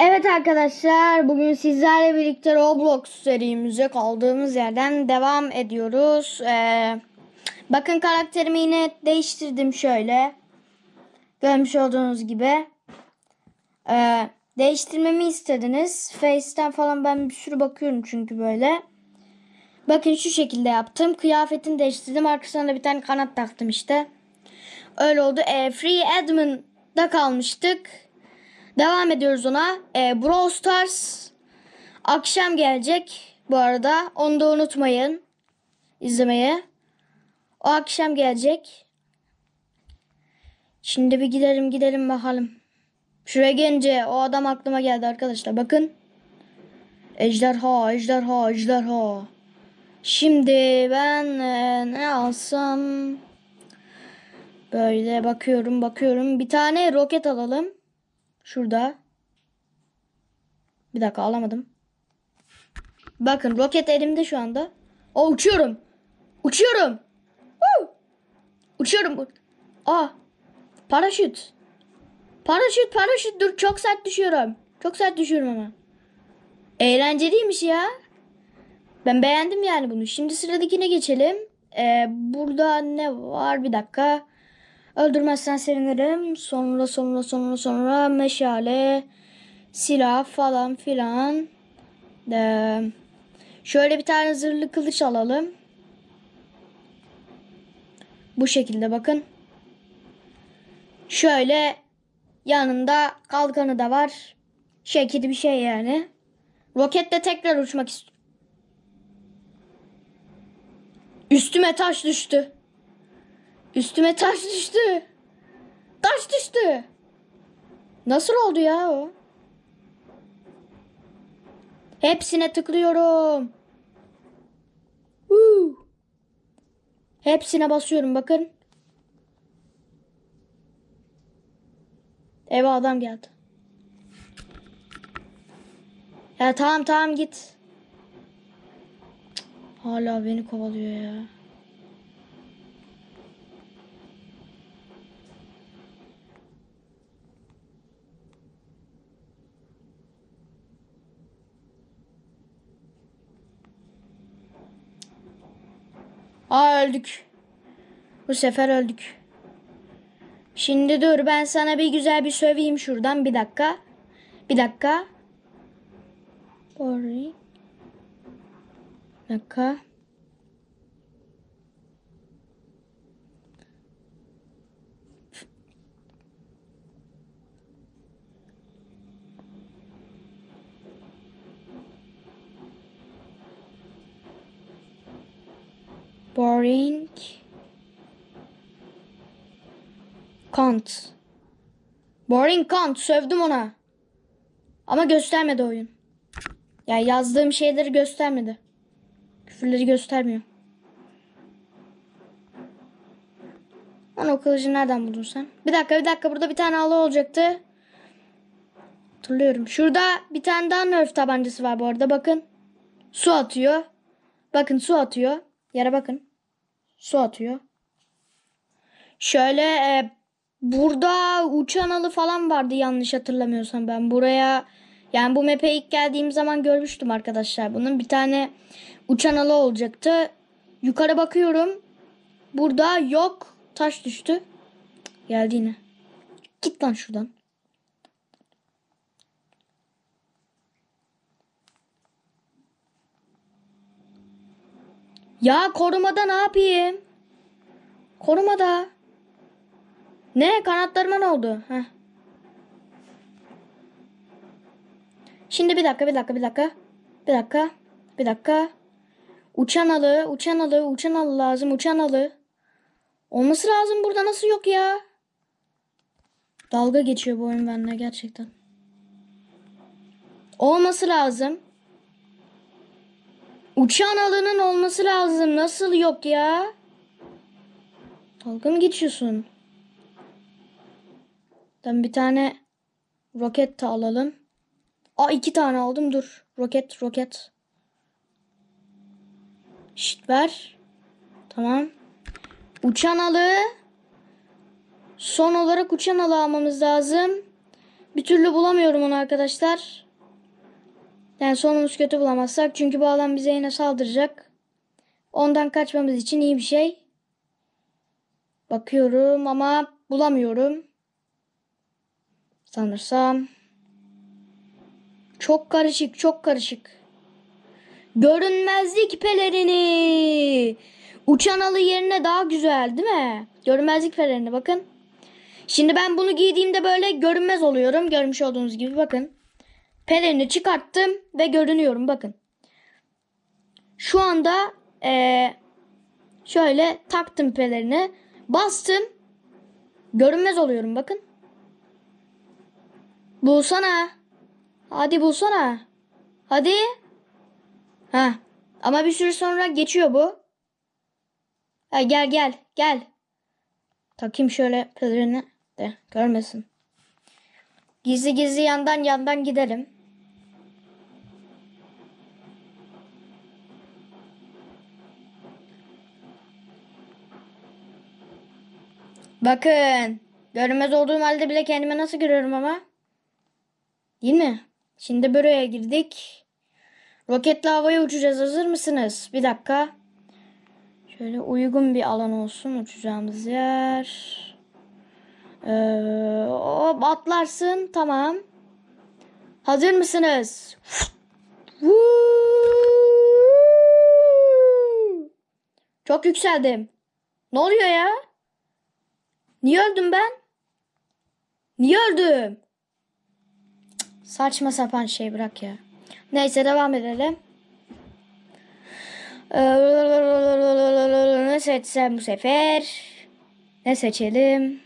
Evet arkadaşlar bugün sizlerle birlikte Roblox serimize kaldığımız yerden devam ediyoruz. Ee, bakın karakterimi yine değiştirdim şöyle. Görmüş olduğunuz gibi. Ee, değiştirmemi istediniz. Face'ten falan ben bir sürü bakıyorum çünkü böyle. Bakın şu şekilde yaptım. Kıyafetini değiştirdim. Arkasına da bir tane kanat taktım işte. Öyle oldu. Ee, Free Admin'da kalmıştık. Devam ediyoruz ona. Ee, Brawl Stars akşam gelecek bu arada. Onu da unutmayın izlemeye. O akşam gelecek. Şimdi bir gidelim gidelim bakalım. Şuraya gelince o adam aklıma geldi arkadaşlar. Bakın. Ejderha, ejderha, ejderha. Şimdi ben e, ne alsam? Böyle bakıyorum, bakıyorum. Bir tane roket alalım. Şurada. Bir dakika alamadım. Bakın roket elimde şu anda. O uçuyorum. Uçuyorum. Woo! Uçuyorum. Aa. Paraşüt. Paraşüt paraşüt dur çok sert düşüyorum. Çok sert düşüyorum ama. Eğlenceliymiş ya. Ben beğendim yani bunu. Şimdi sıradakine geçelim. Ee, burada ne var? Bir dakika. Öldürmezsen sevinirim. Sonra sonra sonra sonra meşale, silah falan filan. Ee, şöyle bir tane zırhlı kılıç alalım. Bu şekilde bakın. Şöyle yanında kalkanı da var. Şekilli bir şey yani. Roketle tekrar uçmak istiyorum. Üstüme taş düştü. Üstüme taş düştü. Taş düştü. Nasıl oldu ya o? Hepsine tıklıyorum. Huu. Hepsine basıyorum bakın. Eve adam geldi. Ya tamam tamam git. Hala beni kovalıyor ya. Aa öldük. Bu sefer öldük. Şimdi dur ben sana bir güzel bir söveyim şuradan bir dakika. Bir dakika. Sorry. Bir dakika. Boring. Kant. Boring Kant. Sövdüm ona. Ama göstermedi oyun. Ya yazdığım şeyleri göstermedi. Küfürleri göstermiyor. Lan o kılıcı nereden buldun sen? Bir dakika bir dakika burada bir tane halı olacaktı. Hatırlıyorum. Şurada bir tane daha nerf tabancası var bu arada bakın. Su atıyor. Bakın su atıyor. Yere bakın. Su atıyor. Şöyle e, burada uçan alı falan vardı yanlış hatırlamıyorsam ben. Buraya yani bu map'e ilk geldiğim zaman görmüştüm arkadaşlar. Bunun bir tane uçan alı olacaktı. Yukarı bakıyorum. Burada yok. Taş düştü. Geldi yine. Git lan şuradan. Ya korumada ne yapayım? Korumada. Ne? Kanatlarıma ne oldu? Heh. Şimdi bir dakika, bir dakika, bir dakika. Bir dakika, bir dakika. Uçan alı, uçan alı, uçan alı lazım, uçan alı. Olması lazım burada nasıl yok ya? Dalga geçiyor bu oyun benimle gerçekten. Olması lazım. Uçan alının olması lazım. Nasıl yok ya? Dalga mı geçiyorsun? Ben bir tane roket de alalım. Aa iki tane aldım dur. Roket roket. Şşt ver. Tamam. Uçan alı. Son olarak uçan alı almamız lazım. Bir türlü bulamıyorum onu arkadaşlar. Yani sonumuz kötü bulamazsak. Çünkü bu adam bize yine saldıracak. Ondan kaçmamız için iyi bir şey. Bakıyorum ama bulamıyorum. Sanırsam. Çok karışık, çok karışık. Görünmezlik pelerini. Uçan alı yerine daha güzel değil mi? Görünmezlik pelerini bakın. Şimdi ben bunu giydiğimde böyle görünmez oluyorum. Görmüş olduğunuz gibi bakın. Pelerini çıkarttım ve görünüyorum bakın. Şu anda eee, şöyle taktım pelerini. Bastım. Görünmez oluyorum bakın. Bulsana. Hadi bulsana. Hadi. Ha. Ama bir süre sonra geçiyor bu. Ha, gel gel gel. Takayım şöyle pelerini de görmesin. Gizli gizli yandan yandan gidelim. Bakın. Görünmez olduğum halde bile kendime nasıl görüyorum ama. Değil mi? Şimdi buraya girdik. Roketle havaya uçacağız. Hazır mısınız? Bir dakika. Şöyle uygun bir alan olsun uçacağımız yer. Ee, hop atlarsın. Tamam. Hazır mısınız? Çok yükseldim. Ne oluyor ya? Niye öldüm ben? Niye öldüm? Cık, Saçma sapan şey bırak ya. Neyse devam edelim. Ee, Ne seçsem bu sefer? Ne seçelim?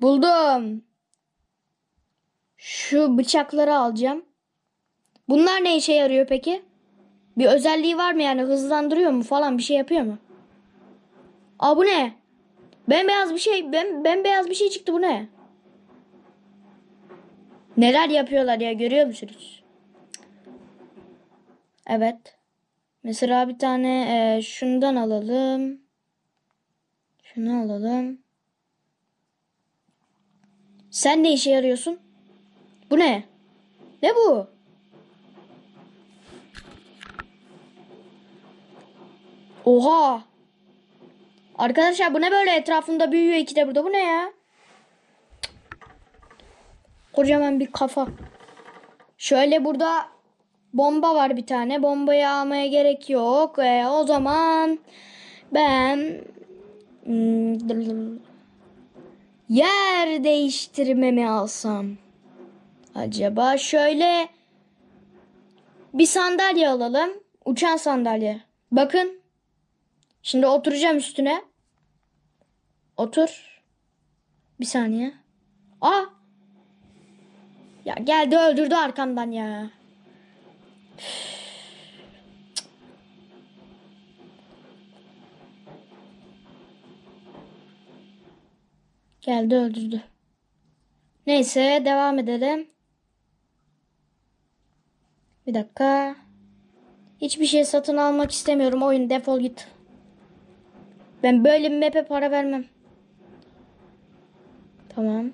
Buldum. Şu bıçakları alacağım. Bunlar ne işe yarıyor peki? Bir özelliği var mı yani hızlandırıyor mu falan bir şey yapıyor mu? Aa bu ne? Bembeyaz bir şey, ben bembeyaz bir şey çıktı bu ne? Neler yapıyorlar ya görüyor musunuz? Evet. Mesela bir tane e, şundan alalım. Şunu alalım. Sen ne işe yarıyorsun? Bu ne? Ne bu? Oha! Arkadaşlar bu ne böyle etrafında büyüyor iki de burada. Bu ne ya? Kocaman bir kafa. Şöyle burada bomba var bir tane. Bombayı almaya gerek yok. E, o zaman ben hmm, yer değiştirmemi alsam. Acaba şöyle bir sandalye alalım. Uçan sandalye. Bakın. Şimdi oturacağım üstüne. Otur. Bir saniye. Aa! Ya geldi öldürdü arkamdan ya. Geldi öldürdü. Neyse devam edelim. Bir dakika. Hiçbir şey satın almak istemiyorum. Oyun defol git. Ben böyle bir map'e para vermem. Tamam.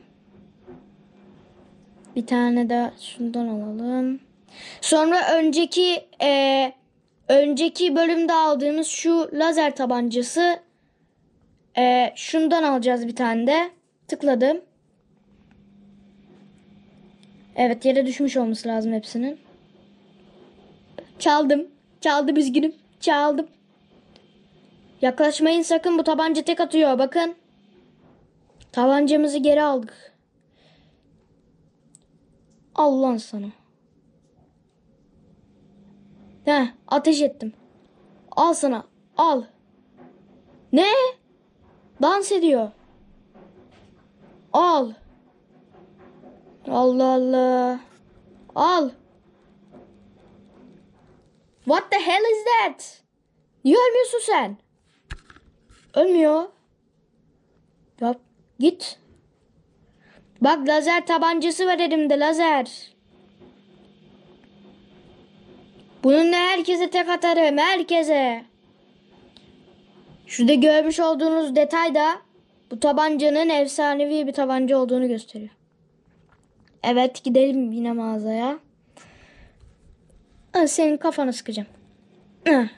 Bir tane de şundan alalım. Sonra önceki e, önceki bölümde aldığımız şu lazer tabancası e, şundan alacağız bir tane de. Tıkladım. Evet yere düşmüş olması lazım hepsinin. Çaldım. Çaldım üzgünüm. Çaldım. Yaklaşmayın sakın bu tabanca tek atıyor bakın. Tabancamızı geri aldık. Al lan sana. Heh ateş ettim. Al sana al. Ne? Dans ediyor. Al. Allah Allah. Al. What the hell is that? Niye sen? Ölmüyor. Yap. Git. Bak lazer tabancası var elimde lazer. Bununla herkese tek atarım. Herkese. Şurada görmüş olduğunuz detay da Bu tabancanın efsanevi bir tabanca olduğunu gösteriyor. Evet gidelim yine mağazaya. Ha, senin kafanı sıkacağım. Heh.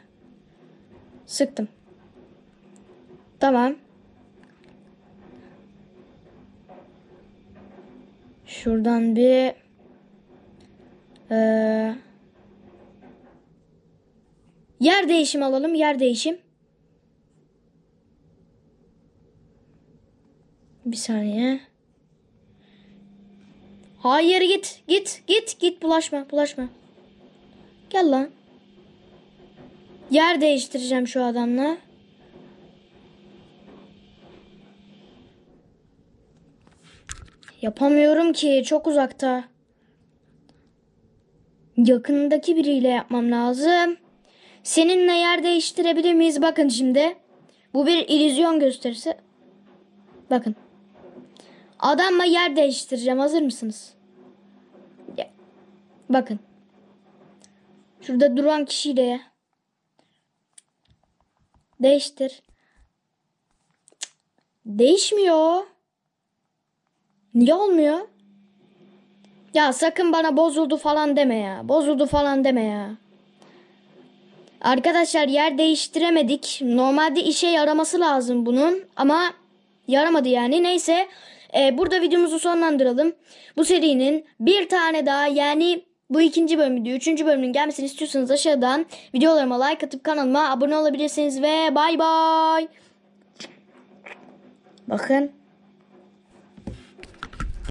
Sıktım. Tamam. Şuradan bir eee, yer değişim alalım. Yer değişim. Bir saniye. Hayır git. Git. Git. Git. Bulaşma. Bulaşma. Gel lan. Yer değiştireceğim şu adamla. Yapamıyorum ki. Çok uzakta. Yakındaki biriyle yapmam lazım. Seninle yer değiştirebilir miyiz? Bakın şimdi. Bu bir illüzyon gösterisi. Bakın. Adamla yer değiştireceğim. Hazır mısınız? Bakın. Şurada duran kişiyle değiştir. Değişmiyor. Niye olmuyor? Ya sakın bana bozuldu falan deme ya. Bozuldu falan deme ya. Arkadaşlar yer değiştiremedik. Normalde işe yaraması lazım bunun ama yaramadı yani. Neyse e, burada videomuzu sonlandıralım. Bu serinin bir tane daha yani bu ikinci bölümü. Üçüncü bölümünün gelmesini istiyorsanız aşağıdan videolarıma like atıp kanalıma abone olabilirsiniz ve bay bay. Bakın